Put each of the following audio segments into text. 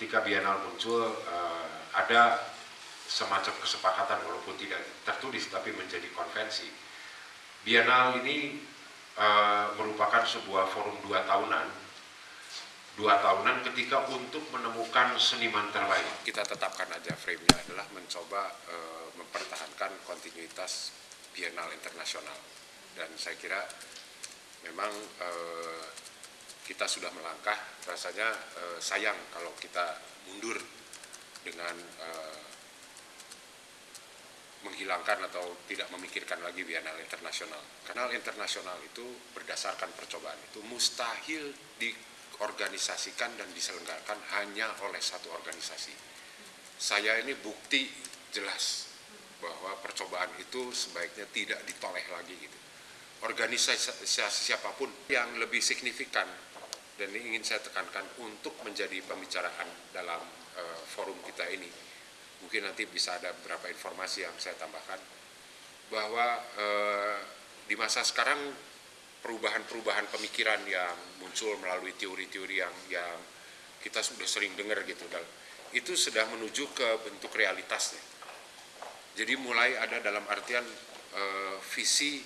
ketika Bienal muncul uh, ada semacam kesepakatan walaupun tidak tertulis tapi menjadi konvensi. Bienal ini uh, merupakan sebuah forum dua tahunan, dua tahunan ketika untuk menemukan seniman terbaik. Kita tetapkan aja frame-nya adalah mencoba uh, mempertahankan kontinuitas Bienal internasional dan saya kira memang uh, kita sudah melangkah rasanya uh, sayang kalau kita mundur dengan uh, menghilangkan atau tidak memikirkan lagi bienal internasional. Kanal internasional itu berdasarkan percobaan itu mustahil diorganisasikan dan diselenggarakan hanya oleh satu organisasi. Saya ini bukti jelas bahwa percobaan itu sebaiknya tidak ditoleh lagi gitu. Organisasi siapa pun yang lebih signifikan dan ini ingin saya tekankan untuk menjadi pembicaraan dalam uh, forum kita ini. Mungkin nanti bisa ada beberapa informasi yang saya tambahkan. Bahwa eh, di masa sekarang perubahan-perubahan pemikiran yang muncul melalui teori-teori yang yang kita sudah sering dengar gitu itu sudah menuju ke bentuk realitasnya. Jadi mulai ada dalam artian eh, visi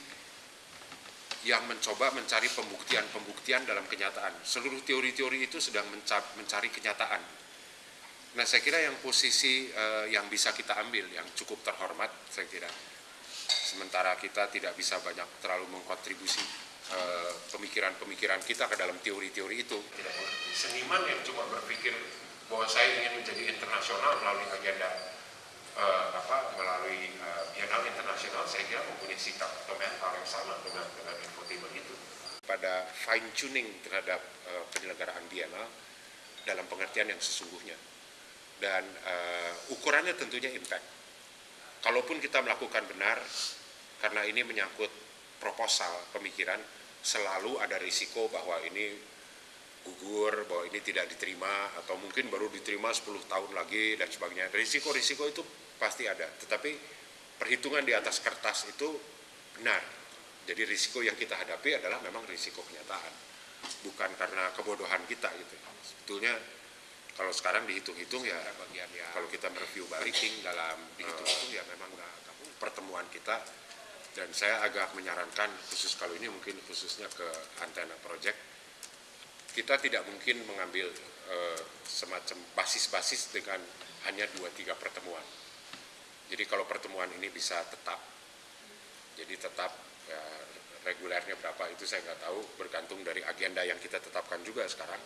yang mencoba mencari pembuktian-pembuktian dalam kenyataan. Seluruh teori-teori itu sedang mencari kenyataan Nah saya kira yang posisi uh, yang bisa kita ambil yang cukup terhormat saya kira sementara kita tidak bisa banyak terlalu mengkontribusi eh, pemikiran-pemikiran uh, kita ke dalam teori-teori itu. Tidak Seniman yang cuma berpikir bahwa saya ingin menjadi internasional melalui agenda uh, apa melalui Biennale internasional saya kira mempunyai sikap mental yang sama dengan dengan infotainment itu. Pada fine tuning terhadap uh, penyelenggaraan Biennale dalam pengertian yang sesungguhnya dan uh, ukurannya tentunya impact. Kalaupun kita melakukan benar, karena ini menyangkut proposal pemikiran, selalu ada risiko bahwa ini gugur, bahwa ini tidak diterima, atau mungkin baru diterima 10 tahun lagi, dan sebagainya. Risiko-risiko itu pasti ada, tetapi perhitungan di atas kertas itu benar. Jadi risiko yang kita hadapi adalah memang risiko kenyataan, bukan karena kebodohan kita gitu. Sebetulnya kalau sekarang dihitung-hitung ya bagian ya. kalau kita mereview baliking dalam dihitung-hitung ya memang nggak pertemuan kita. Dan saya agak menyarankan khusus kalau ini mungkin khususnya ke antena project kita tidak mungkin mengambil uh, semacam basis-basis dengan hanya dua tiga pertemuan. Jadi kalau pertemuan ini bisa tetap jadi tetap ya, regulernya berapa itu saya nggak tahu bergantung dari agenda yang kita tetapkan juga sekarang